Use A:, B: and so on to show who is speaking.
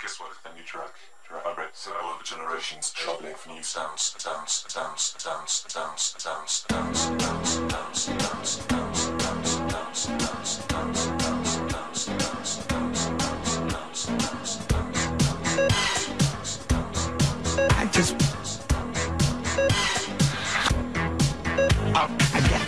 A: Guess what? A new track. I read all the generations traveling for new sounds, sounds, sounds, sounds, sounds, sounds, sounds, sounds, sounds, sounds, sounds, sounds, sounds, sounds, sounds, sounds. I just. I, I